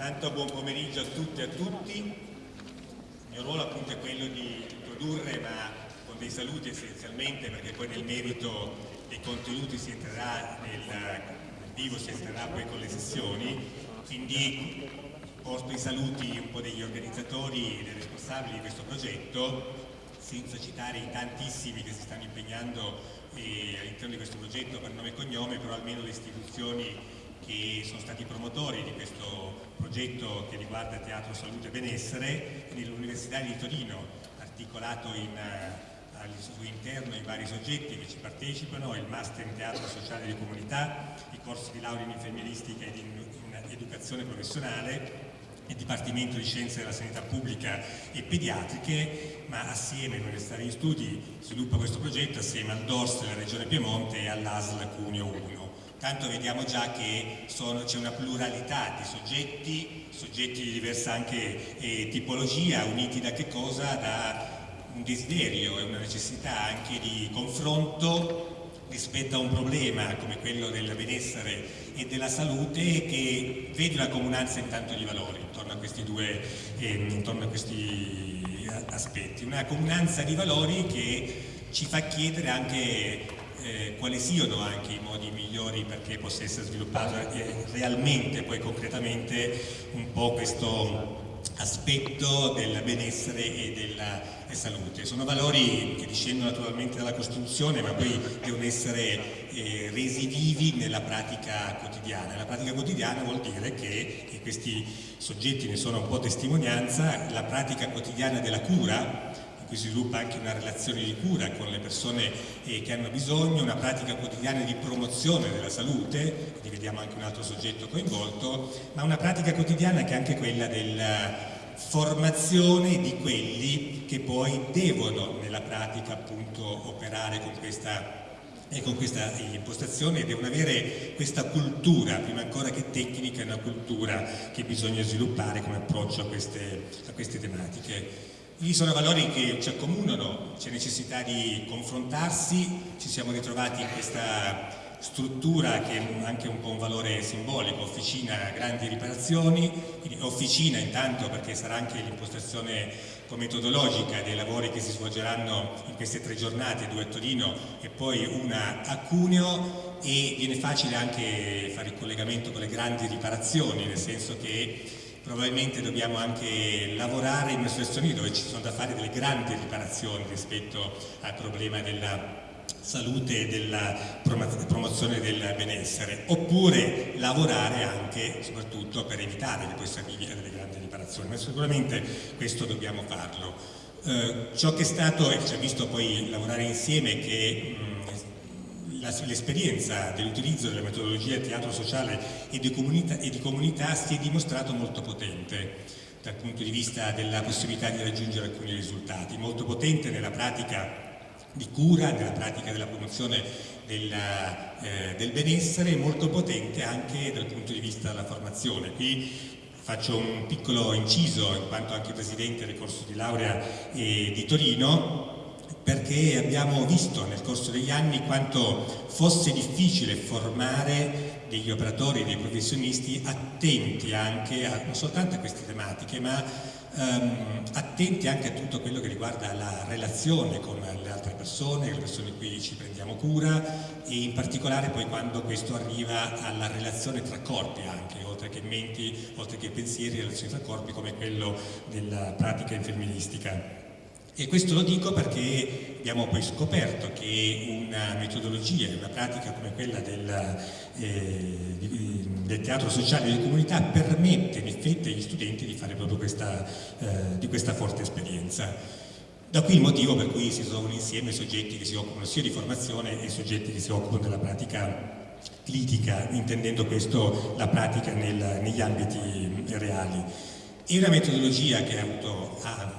Tanto buon pomeriggio a tutte e a tutti. Il mio ruolo appunto è quello di introdurre, ma con dei saluti essenzialmente, perché poi nel merito dei contenuti si entrerà nel vivo, si entrerà poi con le sessioni. Quindi porto i saluti un po' degli organizzatori e dei responsabili di questo progetto, senza citare i tantissimi che si stanno impegnando eh, all'interno di questo progetto per nome e cognome, però almeno le istituzioni che sono stati promotori di questo progetto che riguarda Teatro Salute e Benessere nell'Università di Torino, articolato in, uh, al suo interno i vari soggetti che ci partecipano, il Master in Teatro Sociale di Comunità, i corsi di laurea in infermieristica ed in, in educazione professionale, il Dipartimento di Scienze della Sanità Pubblica e Pediatriche, ma assieme all'Università degli Studi sviluppa questo progetto assieme al DORS della Regione Piemonte e all'ASL Cuneo 1 tanto vediamo già che c'è una pluralità di soggetti, soggetti di diversa anche eh, tipologia, uniti da che cosa? Da un desiderio e una necessità anche di confronto rispetto a un problema come quello del benessere e della salute che vede una comunanza intanto di valori intorno a questi due eh, a questi aspetti, una comunanza di valori che ci fa chiedere anche eh, quali siano anche i modi migliori perché possa essere sviluppato eh, realmente, poi concretamente, un po' questo aspetto del benessere e della salute. Sono valori che discendono naturalmente dalla Costituzione ma poi devono essere eh, resi vivi nella pratica quotidiana. La pratica quotidiana vuol dire che, e questi soggetti ne sono un po' testimonianza, la pratica quotidiana della cura cui si sviluppa anche una relazione di cura con le persone eh, che hanno bisogno, una pratica quotidiana di promozione della salute, quindi vediamo anche un altro soggetto coinvolto, ma una pratica quotidiana che è anche quella della formazione di quelli che poi devono nella pratica appunto operare con questa e con questa impostazione devono avere questa cultura, prima ancora che tecnica, è una cultura che bisogna sviluppare come approccio a queste, a queste tematiche. Lì sono valori che ci accomunano, c'è necessità di confrontarsi, ci siamo ritrovati in questa struttura che è anche un po' un valore simbolico, officina grandi riparazioni, quindi officina intanto perché sarà anche l'impostazione metodologica dei lavori che si svolgeranno in queste tre giornate, due a Torino e poi una a Cuneo e viene facile anche fare il collegamento con le grandi riparazioni, nel senso che probabilmente dobbiamo anche lavorare in una situazione dove ci sono da fare delle grandi riparazioni rispetto al problema della salute e della promozione del benessere, oppure lavorare anche soprattutto per evitare che poi si arrivi a delle grandi riparazioni, ma sicuramente questo dobbiamo farlo. Eh, ciò che è stato, e ci ha visto poi lavorare insieme, che mh, l'esperienza dell'utilizzo della metodologia teatro sociale e di, comunità, e di comunità si è dimostrato molto potente dal punto di vista della possibilità di raggiungere alcuni risultati, molto potente nella pratica di cura, nella pratica della promozione della, eh, del benessere e molto potente anche dal punto di vista della formazione. Qui faccio un piccolo inciso, in quanto anche presidente del corso di laurea eh, di Torino, perché abbiamo visto nel corso degli anni quanto fosse difficile formare degli operatori, dei professionisti attenti anche a, non soltanto a queste tematiche, ma um, attenti anche a tutto quello che riguarda la relazione con le altre persone, le persone di cui ci prendiamo cura e in particolare poi quando questo arriva alla relazione tra corpi anche, oltre che menti, oltre che pensieri, relazioni tra corpi come quello della pratica infermieristica. E questo lo dico perché abbiamo poi scoperto che una metodologia, una pratica come quella del, eh, del teatro sociale di comunità permette in effetti agli studenti di fare proprio questa, eh, di questa forte esperienza. Da qui il motivo per cui si trovano insieme soggetti che si occupano sia di formazione e soggetti che si occupano della pratica critica, intendendo questo la pratica nel, negli ambiti reali. È una metodologia che ha avuto ha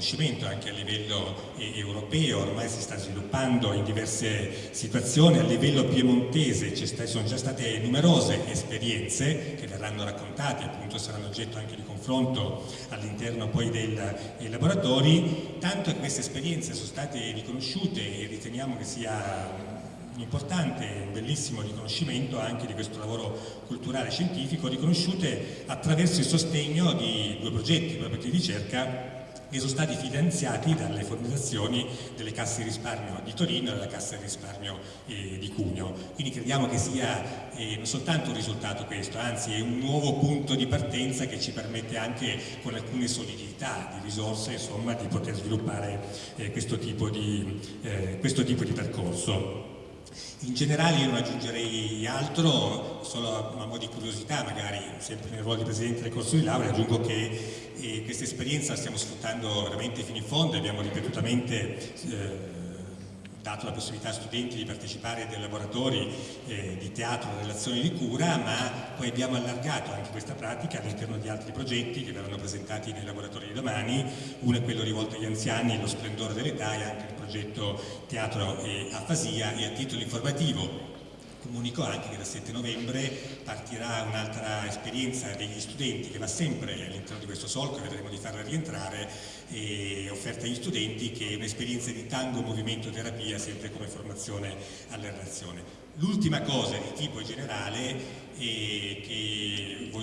riconoscimento anche a livello eh, europeo, ormai si sta sviluppando in diverse situazioni, a livello piemontese ci sono già state numerose esperienze che verranno raccontate, appunto saranno oggetto anche di confronto all'interno poi del, dei laboratori, tanto che queste esperienze sono state riconosciute e riteniamo che sia importante un bellissimo riconoscimento anche di questo lavoro culturale scientifico, riconosciute attraverso il sostegno di due progetti, progetti di ricerca che sono stati finanziati dalle fondazioni delle casse di risparmio di Torino e della cassa di risparmio eh, di Cugno. Quindi crediamo che sia eh, non soltanto un risultato questo, anzi è un nuovo punto di partenza che ci permette anche con alcune solidità di risorse insomma, di poter sviluppare eh, questo, tipo di, eh, questo tipo di percorso. In generale io non aggiungerei altro, solo a mo' di curiosità, magari sempre nel ruolo di Presidente del corso di laurea, aggiungo che eh, questa esperienza la stiamo sfruttando veramente fino in fondo, abbiamo ripetutamente eh, dato la possibilità a studenti di partecipare a dei laboratori eh, di teatro, relazioni di cura, ma poi abbiamo allargato anche questa pratica all'interno di altri progetti che verranno presentati nei laboratori di domani, uno è quello rivolto agli anziani, lo splendore dell'età e anche il progetto teatro e afasia e a titolo informativo Comunico anche che dal 7 novembre partirà un'altra esperienza degli studenti che va sempre all'interno di questo solco e vedremo di farla rientrare offerta agli studenti che è un'esperienza di tango, movimento, terapia sempre come formazione alla relazione. L'ultima cosa di tipo generale e che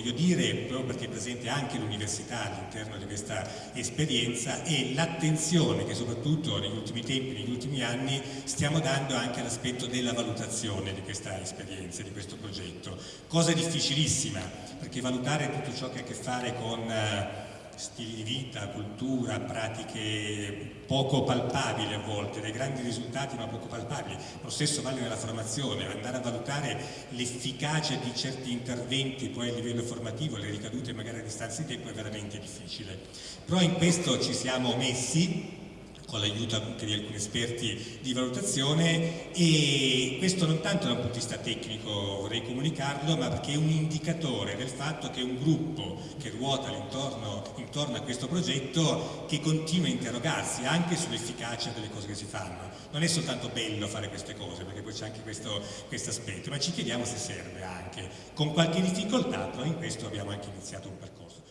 voglio dire, proprio perché è presente anche l'università all'interno di questa esperienza, è l'attenzione che soprattutto negli ultimi tempi, negli ultimi anni, stiamo dando anche all'aspetto della valutazione di questa esperienza, di questo progetto. Cosa difficilissima, perché valutare tutto ciò che ha a che fare con eh, stili di vita, cultura, pratiche poco palpabili a volte, dei grandi risultati ma poco palpabili. Lo stesso vale nella formazione, andare a valutare l'efficacia di certi interventi poi a livello formativo, le ricadute magari a distanza di tempo è veramente difficile. Però in questo ci siamo messi con l'aiuto anche di alcuni esperti di valutazione e questo non tanto da un punto di vista tecnico vorrei comunicarlo ma perché è un indicatore del fatto che è un gruppo che ruota intorno, intorno a questo progetto che continua a interrogarsi anche sull'efficacia delle cose che si fanno. Non è soltanto bello fare queste cose perché poi c'è anche questo, questo aspetto ma ci chiediamo se serve anche. Con qualche difficoltà però in questo abbiamo anche iniziato un percorso.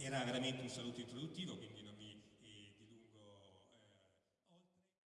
Era veramente un saluto introduttivo quindi